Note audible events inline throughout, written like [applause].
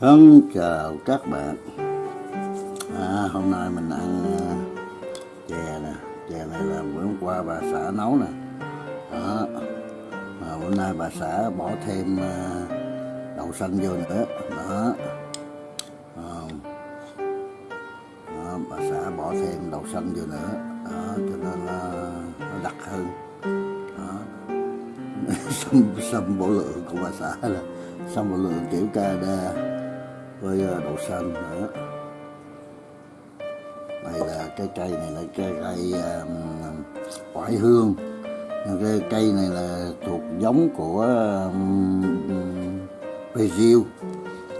Thân chào các bạn. À, Hôm nay mình ăn à, chè nè. Chè này là bữa hôm qua bà xã nấu nè. Đó. Mà Hôm nay bà xã bỏ thêm à, đậu xanh vô nữa. Đó, à, đó Bà xã bỏ thêm đậu xanh vô nữa. Đó cho nên là nó đặc hơn. Đó. [laughs] Xâm bộ lượng của bà xã là xâm bộ lượng kiểu ca đa với ờ, đậu xanh nữa. Đây là cái cây này là cây cây um, hương. Cái cây này là thuộc giống của um, Brazil.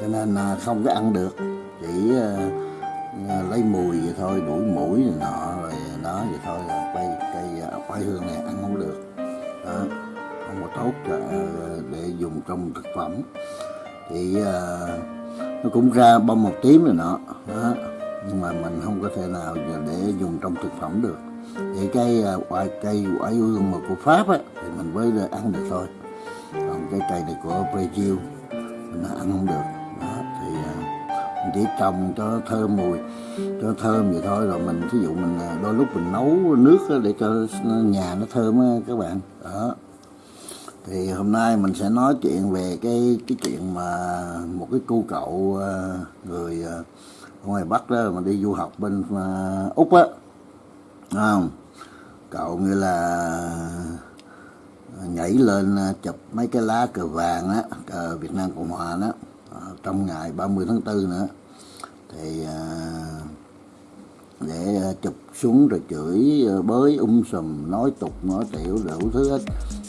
Cho nên không có ăn được. Chỉ uh, lấy mùi vậy thôi đuổi mũi này nọ rồi đó vậy thôi là cây cây oải hương này ăn không được. Đó không có tốt để dùng trong thực phẩm. Thì uh, nó cũng ra bông một tím rồi nọ đó. nhưng mà mình không có thể nào để dùng trong thực phẩm được. Vậy cái à, quả cây, quả ương mà của pháp á, thì mình mới ăn được thôi. Còn cái cây này của Brazil mình ăn không được. Đó, thì à, mình chỉ trồng cho thơm mùi, cho thơm vậy thôi. Rồi mình ví dụ mình à, đôi lúc mình nấu nước để cho nhà nó thơm các bạn. Đó thì hôm nay mình sẽ nói chuyện về cái cái chuyện mà một cái cô cậu ờ, người ờ, ở ngoài Bắc đó mà đi du học bên ờ, Úc á. Không? Cậu như là nhảy lên chụp mấy cái lá cờ vàng á, cờ Việt Nam Cộng Hòa đó trong ngày 30 tháng 4 nữa. Thì để chụp xuống rồi chửi bới um sùm, nói tục, nói tiểu, đủ thứ hết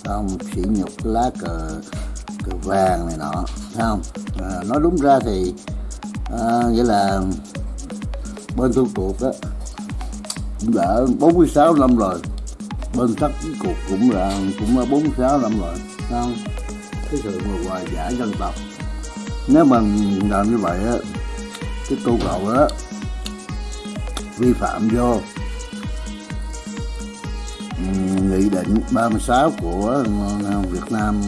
không sỉ nhục lá cờ cờ vàng này nọ thấy không? À, nói đúng ra thì à, nghĩa là bên thu cuộc á cũng đã 46 năm rồi. Bên thất cuộc cũng là cũng là 46 năm rồi thấy không? Cái sự mà hòa giải dân tộc. Nếu mà làm như vậy á cái câu cậu á vi phạm vô nghị định 36 của Việt Nam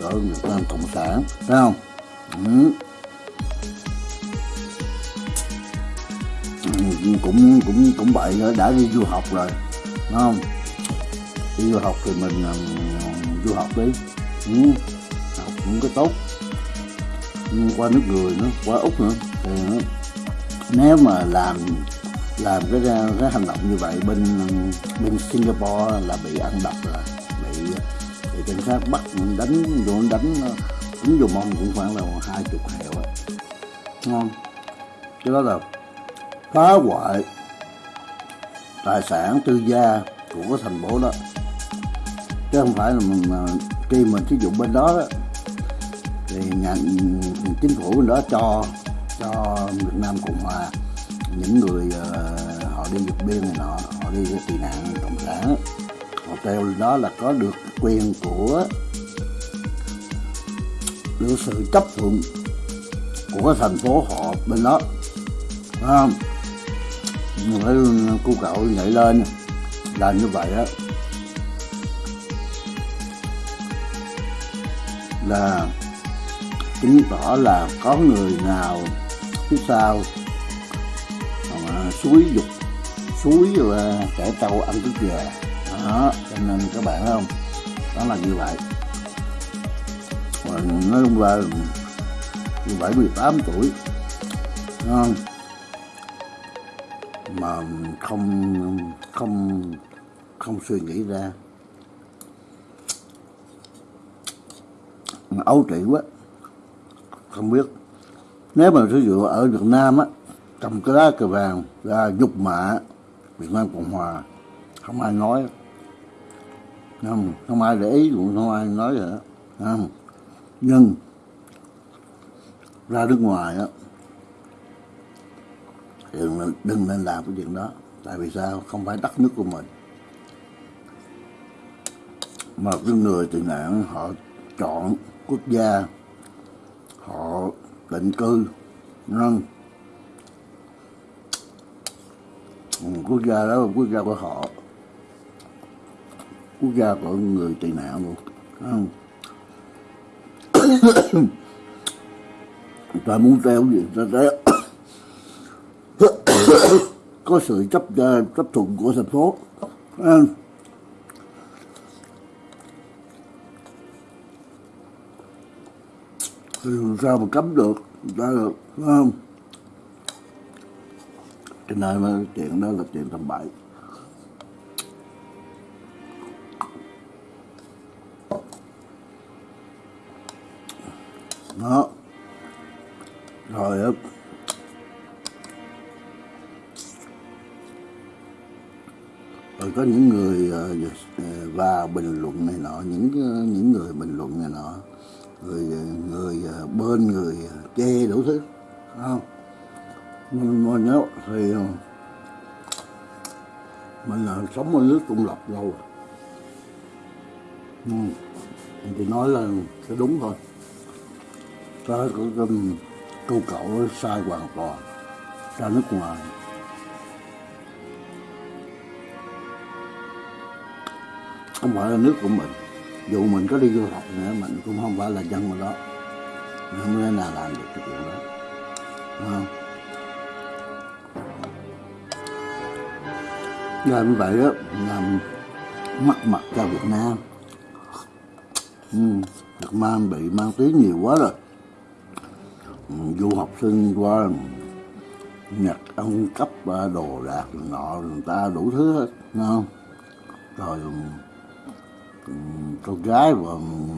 của Việt Nam Cộng sản phải không? Ừ. cũng cũng cũng đó, đã đi du học rồi phải không? Đi du học thì mình um, du học đi. Ừ. học cũng có tốt. Ừ, qua nước người nữa qua úc nữa. Thì ờ, nếu mà làm làm cái cái hành động như vậy bên bên Singapore là bị ăn đập rồi bị bị cảnh sát bắt đánh vô đánh đánh vô mông cũng khoảng là hai chục hẹo á ngon cái đó là phá hoại tài sản tư gia của cái thành phố đó. Chứ không phải là mình khi mình sử dụng bên đó, đó thì nhà chính phủ bên đó cho cho Việt Nam Cộng Hòa những người uh, họ đi vượt biên này nọ họ đi tị nạn cộng sản họ treo đó là có được quyền của được sự chấp thuận của cái thành phố họ bên đó. Phải không? Phải cô cậu nhảy lên làm như vậy á là chứng tỏ là có người nào phía sau suối dục. Suối và trẻ trâu ăn cứ gà đó, cho nên các bạn thấy không? Đó là như vậy. Và nói chung là 17 18 tuổi không? mà không không không suy nghĩ ra. Ấu trĩ quá, không biết. Nếu mà sử dụng ở Việt Nam á cầm cái lá cờ vàng ra dục mạ Việt Nam Cộng Hòa. Không ai nói. Không, không ai để ý cũng không ai nói vậy không. nhưng ra nước ngoài á đừng, đừng nên làm cái chuyện đó. Tại vì sao? Không phải đất nước của mình. Mà cái người tị nạn họ chọn quốc gia họ định cư nâng quốc gia đó là quốc gia của họ. Quốc gia của người tị nạn luôn [coughs] ta muốn treo gì ta treo [coughs] có sự chấp ờ, chấp thuận của thành phố à, thì sao mà cấm được ta được không? Cái nơi mà chuyện đó là chuyện tầm bậy. Đó. Rồi á. Rồi có những người ờ, và vào ờ, bình luận này nọ, những ờ, những người bình luận này nọ, người người bên người che chê đủ thứ không? Mình ờ, mà nếu thì mình là sống ở nước công lập lâu rồi. Ừ. thì nói là sẽ đúng thôi. Ta có cái câu cậu sai hoàn toàn, ra nước ngoài. Không phải là nước của mình. Dù mình có đi du học nữa, mình cũng không phải là dân ở đó. Mình không thể nào làm được cái chuyện đó. Đúng không? Làm như vậy đó làm mất mặt cho Việt Nam. Ừ, Việt Nam bị mang tiếng nhiều quá rồi. Ừ, du học sinh qua Nhật ăn cắp đồ đạc nọ người ta đủ thứ hết không? Rồi ừ, ừ con gái và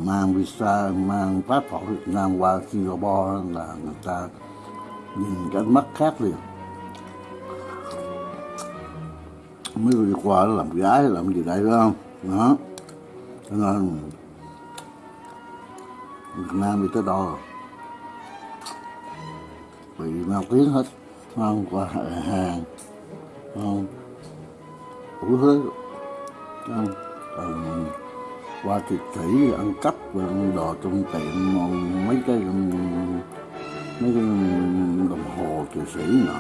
mang visa mang passport Việt Nam qua Singapore là người ta nhìn cái mắt khác liền. Mấy người qua làm gái làm gì đây, phải không? Đó. Cho nên, Việt Nam đi tới đó rồi. Bị mang kiến hết không qua hàng không đủ thứ không còn qua thịt thủy, ăn cắp và ăn đồ trong tiệm, mấy cái mấy cái đồng hồ thụy sĩ nọ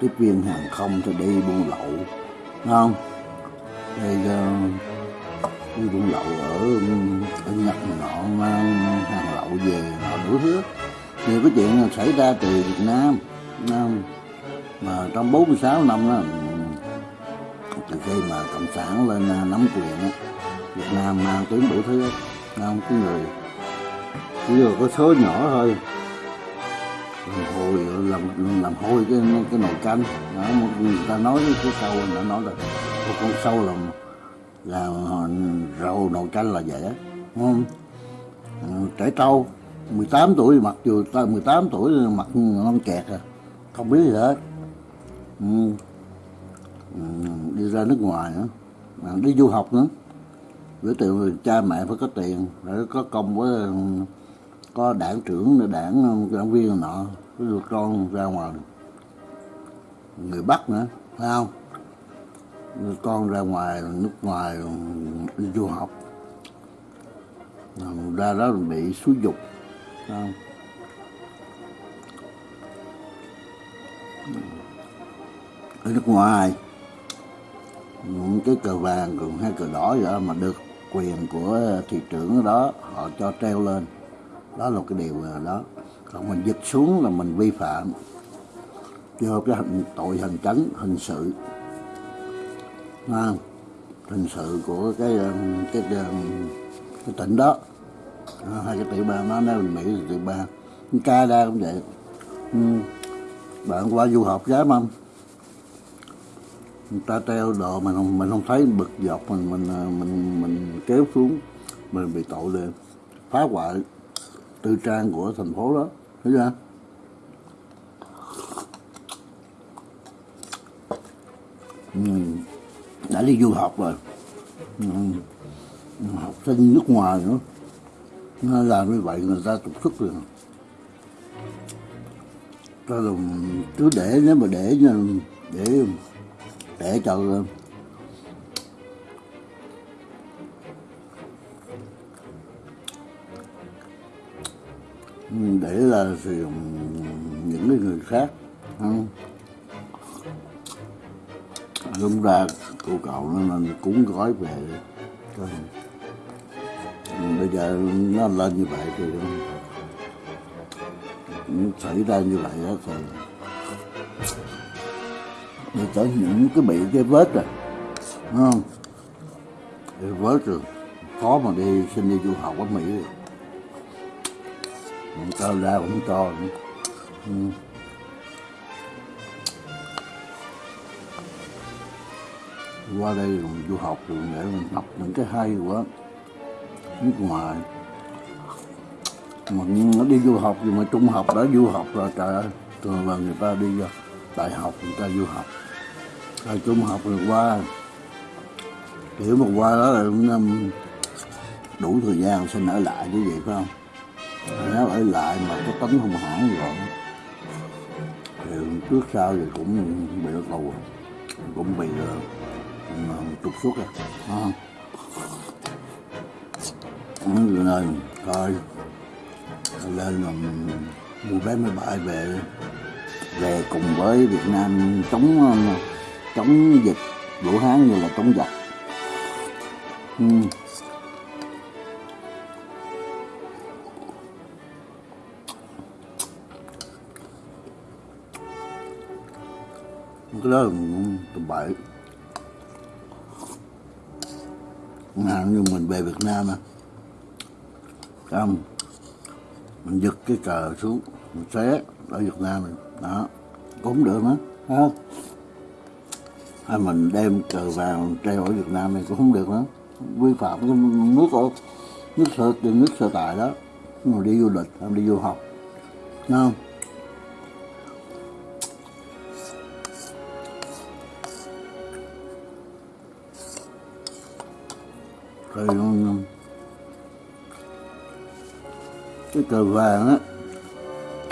tiếp viên hàng không thì đi buôn lậu. Không? Đây uh, đi buôn lậu ở ở nhật nọ mang hàng lậu về họ đuổi thứ nhiều cái chuyện xảy ra từ việt nam không? mà trong 46 năm đó từ khi mà cộng sản lên à, nắm quyền đó, việt nam mang tiếng đủ thứ không? Cái người chỉ là có số nhỏ thôi làm hôi làm làm hôi cái cái nồi canh. Đó, người ta nói cái sâu người ta nói là một con sâu là là rầu nồi canh là vậy không? À, trẻ trâu 18 tuổi mặc dù ta 18 tuổi mặc non kẹt à. Không biết gì hết. Ừ. Ừ, đi ra nước ngoài nữa. À, đi du học nữa. Với tiền cha mẹ phải có tiền phải có công với có đảng trưởng đảng um, đảng viên nọ với được con ra ngoài, người bắc nữa, phải không? Con ra ngoài, nước ngoài, đi du học. Ra đó bị xúi dục không? Ở nước ngoài, những cái cờ vàng cùng hay cờ đỏ vậy mà được quyền của thị trưởng đó, họ cho treo lên đó là cái điều đó. Còn mình giật xuống là mình vi phạm. Do cái hình tội hành tránh hình sự. À, hình sự của cái um, cái cái, cái tỉnh đó. À, hai cái tiểu bang đó nếu mình mỹ là tiểu bang. Canada cũng vậy. Ừ. bạn qua du học dám không người ta treo đồ mình không mình không thấy bực dọc mình mình uh, mình mình kéo xuống. Mình bị tội lên phá hoại tư trang của thành phố đó. Thấy chưa? Ừ. đã đi du học rồi. Ừ. học sinh nước ngoài nữa. Nó làm như vậy người ta trục xuất rồi. Ta là cứ để, nếu mà để để để cho để là sử những cái người khác, không? Đúng ra cô cậu nó nên cúng gói về bây giờ nó lên như vậy thì xảy ra như vậy đó thì để tới những cái bị cái vết rồi, đúng không? Cái vết rồi. Khó mà đi, xin đi du học ở mỹ rồi không ra cũng cho nữa. Ừ. qua đây mình du học rồi để mình học những cái hay quá. Nước ngoài. Mà nó đi du học gì mà trung học đã du học rồi, trời ơi. Thường là người ta đi đại học, người ta du học. Rồi trung học rồi qua. Kiểu mà qua đó là năm um, đủ thời gian xin ở lại chứ vậy phải không? Nếu ở lại mà có tính hung hãn rồi thì trước sau thì cũng bị nó tù cũng bị uh, trục xuất rồi. À. nên lên mà mua vé máy bay về. Về cùng với Việt Nam chống ờ, chống dịch Vũ Hán như là chống giặc. Ừ. cái đó là tầm bậy. Hàng như mình về Việt Nam à. Không mình giật cái cờ xuống mình xé ở Việt Nam này, đó cũng được nữa ha hay mình đem cờ vàng treo ở Việt Nam này cũng không được nữa. Vi phạm cái nước ở nước sở nước sở tại đó. Mà đi du lịch hay đi du học. Đúng không? Thì cái cờ vàng á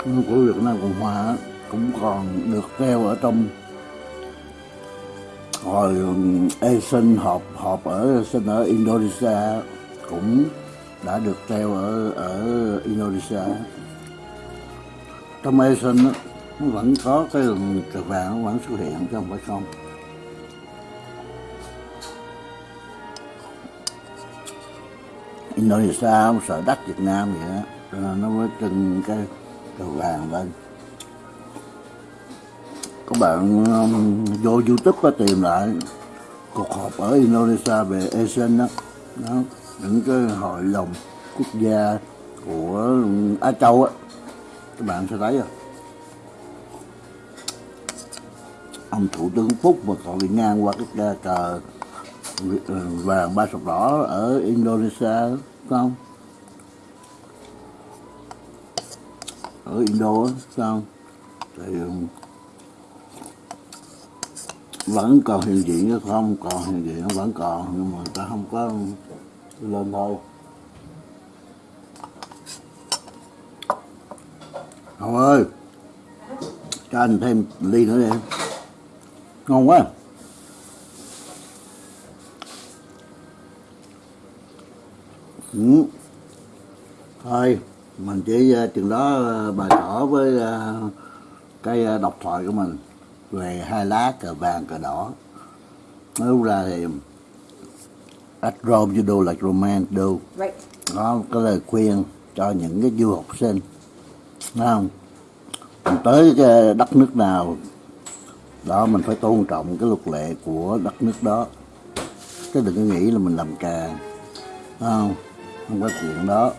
của Việt Nam Cộng Hòa á, cũng còn được treo ở trong hồi Asian họp họp ở sinh ở Indonesia cũng đã được treo ở ở Indonesia trong Asian á, nó vẫn có cái cờ vàng nó vẫn xuất hiện chứ không phải không. Indonesia không sợ đất Việt Nam vậy đó. Cho nên nó mới trưng cái cầu vàng lên. Các bạn um, vô youtube có tìm lại cuộc họp ở Indonesia về ASEAN đó, đó những cái hội đồng quốc gia của um, Á Châu á. Các bạn sẽ thấy rồi ông thủ tướng Phúc mà còn đi ngang qua cái cờ vàng ba sọc đỏ ở Indonesia không? Ở Indo không? Sao thì um, vẫn còn hiện diện chứ không? Còn hiện diện vẫn còn, nhưng mà ta không có lên thôi. Hồng ơi, cho anh thêm ly nữa đi ngon quá. Ừ. thôi mình chỉ uh, chừng đó uh, bày tỏ với uh, cái độc thoại của mình. Về hai lá cờ vàng cờ đỏ. Nói ra thì at Rome you do like romance do Right. đó có lời khuyên cho những cái du học sinh. Không? Mình tới cái đất nước nào đó mình phải tôn trọng cái luật lệ của đất nước đó. Chứ đừng có nghĩ là mình làm càng. Không không có chuyện đó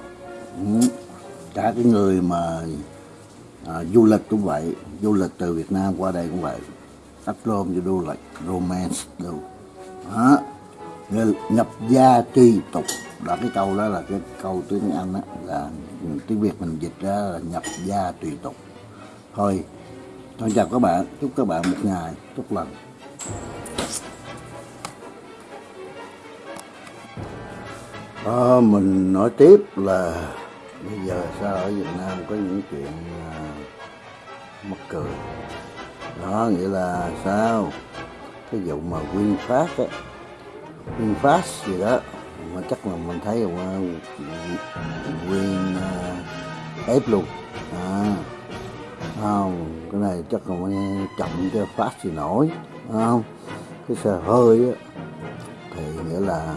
cả cái người mà à, du lịch cũng vậy du lịch từ Việt Nam qua đây cũng vậy At luôn cho du lịch romance đâu đó. Nhập gia tùy tục đó cái câu đó là cái câu tiếng Anh đó, là tiếng Việt mình dịch ra là nhập gia tùy tục. Thôi thôi chào các bạn chúc các bạn một ngày tốt lành. À, mình nói tiếp là bây giờ sao ở Việt Nam có những chuyện à, mắc cười. Đó nghĩa là sao? Cái vụ mà VinFast á VinFast gì đó mà chắc là mình thấy là Win uh, ép luôn. À, không cái này chắc là mình chậm cho phát thì nổi không? Cái xe hơi á thì nghĩa là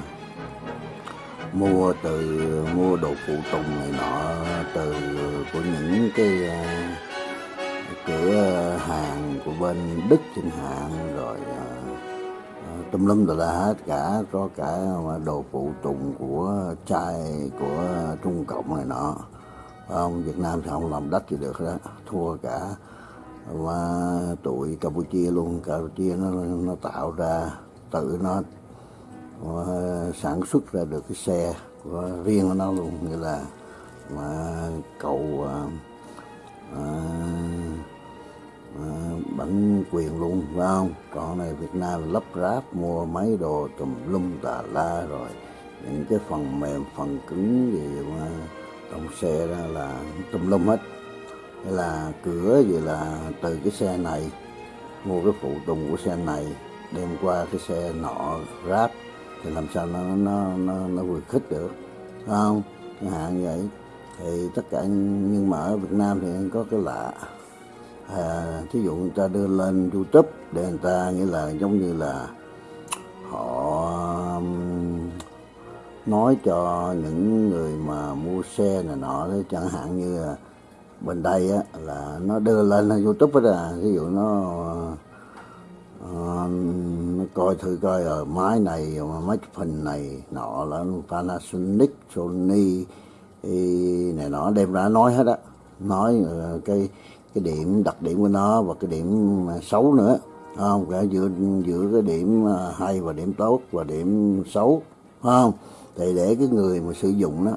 mua từ mua đồ phụ tùng này nọ từ của những cái uh, cửa à, hàng của bên Đức chẳng hạn rồi uh, à, tùm lum tà la hết cả có cả đồ phụ tùng của chai của Trung Cộng này nọ. Ông Việt Nam thì không làm đất gì được đó thua cả và tụi Campuchia luôn. Campuchia nó nó tạo ra tự nó uh, sản xuất ra được cái xe của riêng của nó luôn như là mà cầu à, à, à bản quyền luôn phải không? Còn này Việt Nam lắp ráp mua mấy đồ tùm lum tà la rồi những cái phần mềm phần cứng gì mà trong xe ra là tùm lum hết. Hay là cửa gì là từ cái xe này mua cái phụ tùng của xe này đem qua cái xe nọ ráp thì làm sao nó nó nó nó vừa khích được. Phải không? Chẳng hạn như vậy. Thì tất cả nhưng mà ở Việt Nam thì có cái lạ. À, thí dụ người ta đưa lên YouTube để người ta nghĩa là giống như là họ um, nói cho những người mà mua xe này nọ chẳng hạn như là bên đây á là nó đưa lên youtube đó là ví dụ nó Ờ, à, nó coi thử coi ở máy này mà mấy phần này nọ là Panasonic Sony này nọ đem ra nói hết á. Nói uh, cái cái điểm đặc điểm của nó và cái điểm xấu nữa. Không? Cả giữa giữa cái điểm ờ, hay và điểm tốt và điểm xấu. Không? Thì để cái người mà sử dụng đó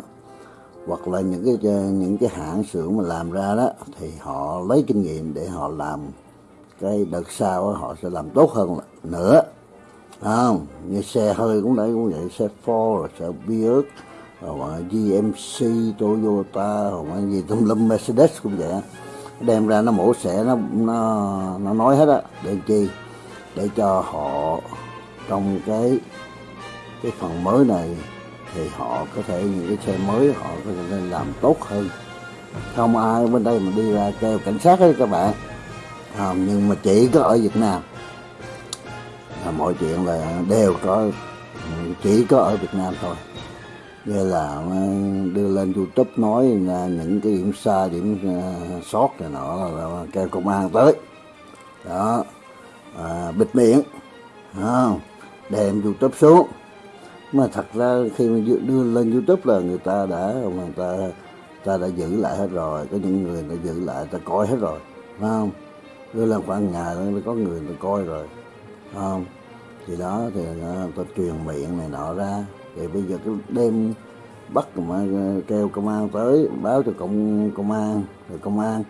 hoặc là những cái những cái hãng xưởng mà làm ra đó thì họ lấy kinh nghiệm để họ làm cái đợt sau họ sẽ làm tốt hơn nữa. Không? Như xe hơi cũng đấy, cũng vậy. Xe Ford, rồi xe Buick, rồi GMC Toyota hoặc gì tùm lum, Mercedes cũng vậy đem ra nó mổ xẻ, nó nó nó nói hết á. Để chi? Để cho họ trong cái cái phần mới này thì họ có thể, những cái xe mới họ có thể làm tốt hơn. Không ai bên đây mà đi ra kêu cảnh sát đấy các bạn à, nhưng mà chỉ có ở Việt Nam. Là mọi chuyện là đều có chỉ có ở Việt Nam thôi. Như là ờ, đưa lên YouTube nói là những cái điểm xa điểm ờ, sót này nọ là kêu công an tới. Đó. À, bịt miệng. Không? Đem YouTube xuống. Mà thật ra khi mà đưa lên youtube là người ta đã người ta ta đã giữ lại hết rồi. Có những người đã giữ lại ta coi hết rồi. Phải không? Đưa lên khoảng ngày nó có người tôi coi rồi. Không? Thì đó thì à, tôi truyền miệng này nọ ra. Thì bây giờ cái đêm bắt mà kêu công an tới báo cho công công an rồi công an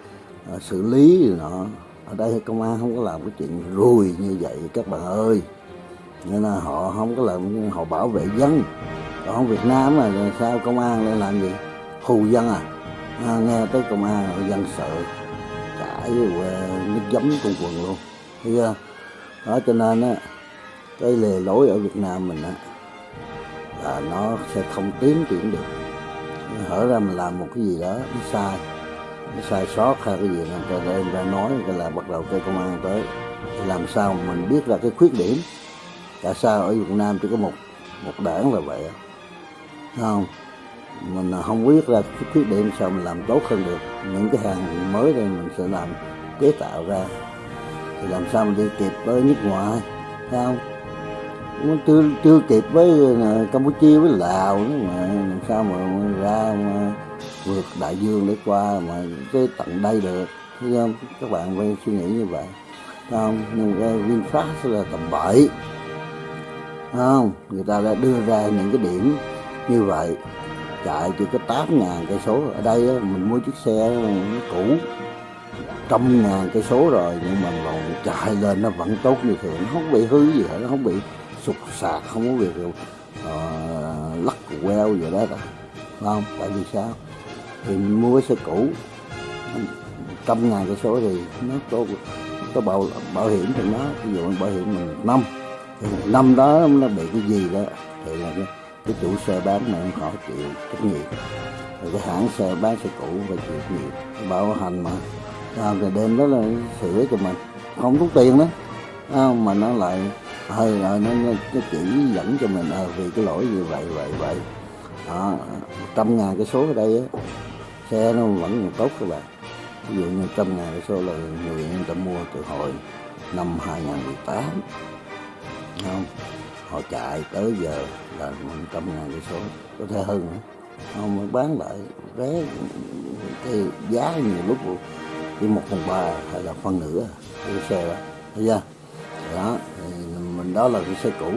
uh, xử lý rồi nọ. Ở đây công an không có làm cái chuyện rùi như vậy các bạn ơi. Nên là họ không có làm họ bảo vệ dân. Còn Việt Nam mà sao công an lại làm gì? Hù dân à, à nghe tới công an dân sợ chảy ờ, nước giấm trong quần luôn. Thấy chưa? Đó, cho nên á, cái lề lối ở Việt Nam mình á, là nó sẽ không tiến triển được. Hở ra mình làm một cái gì đó nó sai nó sai sót hay cái gì là người ta ra nói cái là bắt đầu cái công an tới. Làm sao mình biết là cái khuyết điểm? Tại sao ở Việt Nam chỉ có một một đảng là vậy không? Mình không biết ra cái khuyết điểm sao mình làm tốt hơn được. Những cái hàng mới đây mình sẽ làm chế tạo ra. Thì làm sao mình đi kịp với nước ngoài, thấy không? Nó chưa chưa kịp với ờ, Campuchia, với Lào nữa mà. Làm sao mà ra mà vượt đại dương để qua mà tới tận đây được, thấy không? Các bạn phải suy nghĩ như vậy không? Nhưng cái VinFast là tầm bậy không? Người ta đã đưa ra những cái điểm như vậy chạy chỉ có tám ngàn cây số. Ở đây mình mua chiếc xe cũ. Trăm ngàn cây số rồi nhưng mà còn chạy lên nó vẫn tốt như thường. Nó không bị hư gì hết nó không bị sụt sạt không có việc uh, lắc queo gì đó đâu không? Tại vì sao? Thì mình mua cái xe cũ. Trăm ngàn cây số thì nó có có bảo bảo hiểm thì nó ví dụ bảo hiểm mình năm. Năm đó nó bị cái gì đó thì là cái, cái chủ xe bán này họ chịu trách nhiệm. Rồi cái hãng xe bán xe cũ và chịu trách nhiệm. Bảo hành mà. Làm rồi đêm đó là sửa cho mình. Không rút tiền đó. À, mà nó lại hơi rồi nó, nó, nó chỉ dẫn cho mình à, vì cái lỗi như vậy vậy vậy. Đó trăm ngàn cái số ở đây á. Xe nó vẫn còn tốt các bạn. Ví dụ như trăm ngàn cái số là người người ta mua từ hồi năm 2018 không? Họ chạy tới giờ là một trăm ngàn cái số, có thể hơn nữa. Không bán lại vé, cái giá nhiều lúc chỉ một phần ba hay là phân nửa cái xe đó. Thấy chưa? Đó, thì mình đó là cái xe cũ.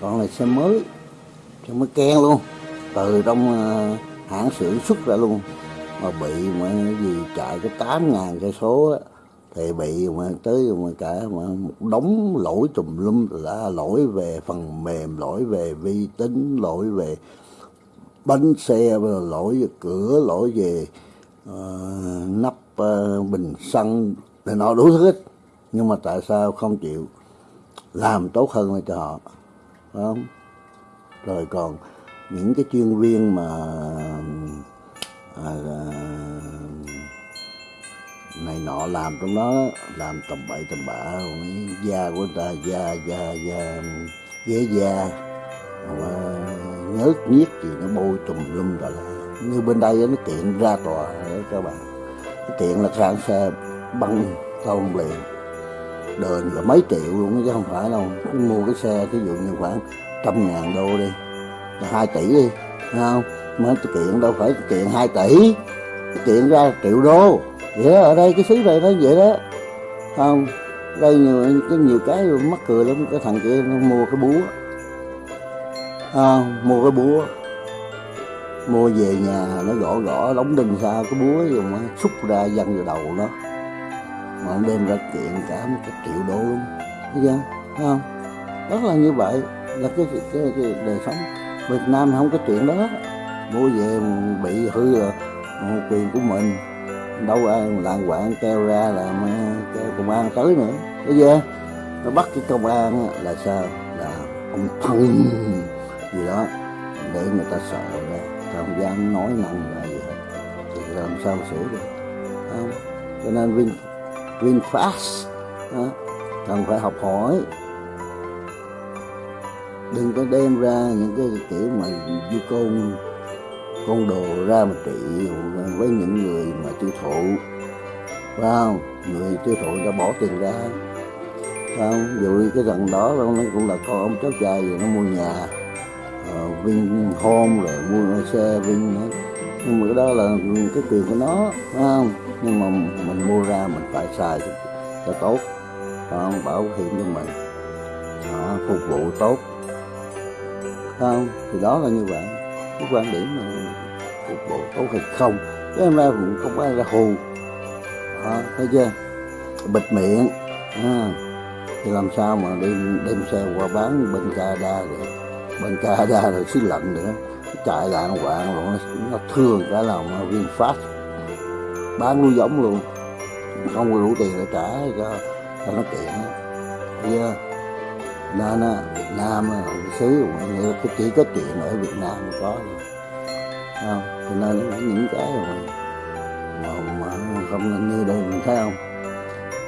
Còn là xe mới xe mới ken luôn. Từ trong ờ, hãng xưởng xuất ra luôn. Mà bị mà gì, chạy cái tám ngàn cây số á thì bị mà tới mà cả mà một đống lỗi tùm lum là lỗi về phần mềm lỗi về vi tính lỗi về bánh xe lỗi về cửa lỗi về uh, nắp uh, bình xăng để nó đủ thứ hết. Nhưng mà tại sao không chịu làm tốt hơn cho họ phải không? Rồi còn những cái chuyên viên mà à, này nọ làm trong đó, làm tầm bậy tầm bạ da của người ta, da da da, ghế da, mà nhớt nhiếc gì nó bôi tùm lum rồi là như bên đây nó tiện ra tòa đấy các bạn. Cái tiện là sang xe băng không liền. Đền là mấy triệu luôn chứ không phải đâu. Mua cái xe ví dụ như khoảng trăm ngàn đô đi là hai tỷ đi thấy không? Mà kiện đâu phải kiện hai tỷ kiện ra triệu đô vậy đó, ở đây cái xứ này nó vậy đó. Không đây nhiều cái nhiều cái mắc cười lắm. Cái thằng kia nó mua cái búa. À, mua cái búa. Mua về nhà nó gõ gõ đóng đinh ra cái búa rồi mà xúc ra văng vào đầu nó. Mà nó đem ra kiện cả một cái triệu đô luôn. Thấy chưa? Thấy không? Rất là như vậy là cái, cái, cái, cái đời sống. Việt Nam không có chuyện đó. Mua về bị hư là quyền của mình đâu ờ, ai lạng quạng kêu ra là kêu công an tới nữa. Bây giờ nó bắt cái công an là sao? Là ông thân gì đó để người ta sợ ra. Không dám nói năng ra gì hết thì làm sao sửa được? Không? Cho nên Vin VinFast đó, cần phải học hỏi. Đừng có đem ra những cái kiểu mà du côn con đồ ra mà trị với những người mà tiêu thụ. Phải không? Người tiêu thụ đã bỏ tiền ra. Phải không? Dù cái thằng đó nó cũng là con ông cháu trai rồi nó mua nhà. Uh, vinh home rồi mua xe vinh nữa. Nhưng mà cái đó là cái quyền của nó phải không? Nhưng mà mình mua ra mình phải xài cho, cho tốt. Phải không? Bảo hiểm cho mình. À, phục vụ tốt. Phải không? Thì đó là như vậy. Cái quan điểm là bộ tốt hay không cái em ra cũng không ai ra hù. Đó, thấy chưa? Bịt miệng à, thì làm sao mà đem đem xe qua bán bên Canada được? Bên Canada rồi xứ lạnh nữa. Chạy lạng quạng rồi nó, nó thương cả lòng VinFast bán nuôi giống luôn. Không có đủ tiền để trả cho cho nó kiện. Thấy chưa? Nên á Việt Nam xứ chỉ có chuyện ở Việt Nam mới có thôi không cho nên những cái mà, mà, mà không như đây mình thấy không?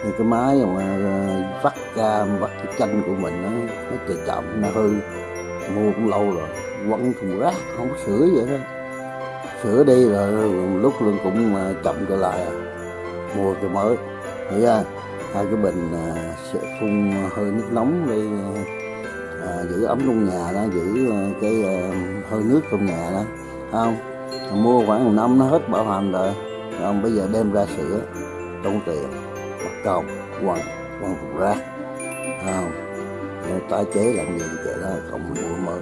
Như cái máy mà ờ, vắt ra vắt cái chanh của mình nó nó chạy chậm nó hư. Mua cũng lâu rồi quăng thùng rác không có sửa vậy đó sửa đi rồi lúc luôn cũng ờ, chậm trở lại à. mua cái mới. Thấy ra hai cái bình à, sẽ phun hơi nước nóng để à, giữ ấm trong nhà đó giữ cái à, hơi nước trong nhà đó không? Mua khoảng một năm nó hết bảo hành rồi. Không, bây giờ đem ra sửa, tốn tiền. Mất cầu quăng quăng cục rác không? Tái chế làm gì vậy đó, không mua mới.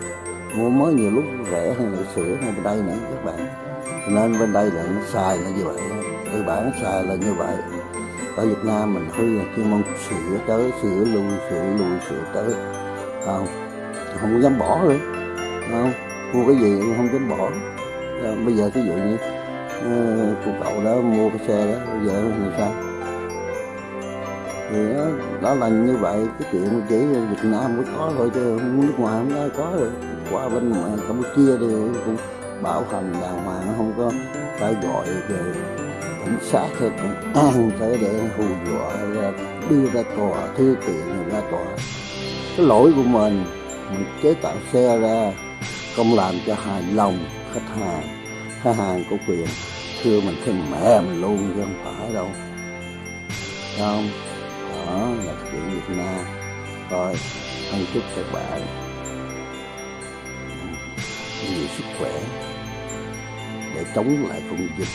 Mua mới nhiều lúc rẻ hơn là sửa hơn bên đây nữa các bạn. Nên bên đây là nó xài là như vậy. Tư bản xài là như vậy. Ở Việt Nam mình hư chuyên mong sửa tới, sửa lui sửa lui, sửa tới. Không? Không dám bỏ nữa. Không? Mua cái gì cũng không dám bỏ. Ờ, bây giờ ví dụ như uh, cô cậu đó mua cái xe đó bây giờ thì sao? Thì đó, đó là như vậy cái chuyện chỉ Việt Nam mới có thôi chứ nước ngoài không ai có được. Qua bên ngoài Campuchia thì cũng bảo hành đàng hoàng không có phải gọi về cảnh sát hay công an tới để hù dọa ra đưa ra tòa thư kiện ra tòa. Cái lỗi của mình mình chế tạo xe ra không làm cho hài lòng khách hàng. Khách hàng có quyền thưa mình thêm mẹ mình luôn chứ không phải đâu. Không? Đó là chuyện Việt Nam. Thôi thân chúc các bạn. Nhiều sức khỏe? Để chống lại con dịch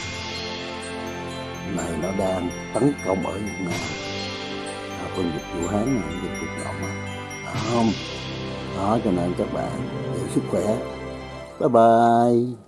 này nó đang tấn công ở Việt Nam. À, con dịch Vũ Hán này dịch cực động đó không? Đó cho nên các bạn giữ sức khỏe. Bye-bye.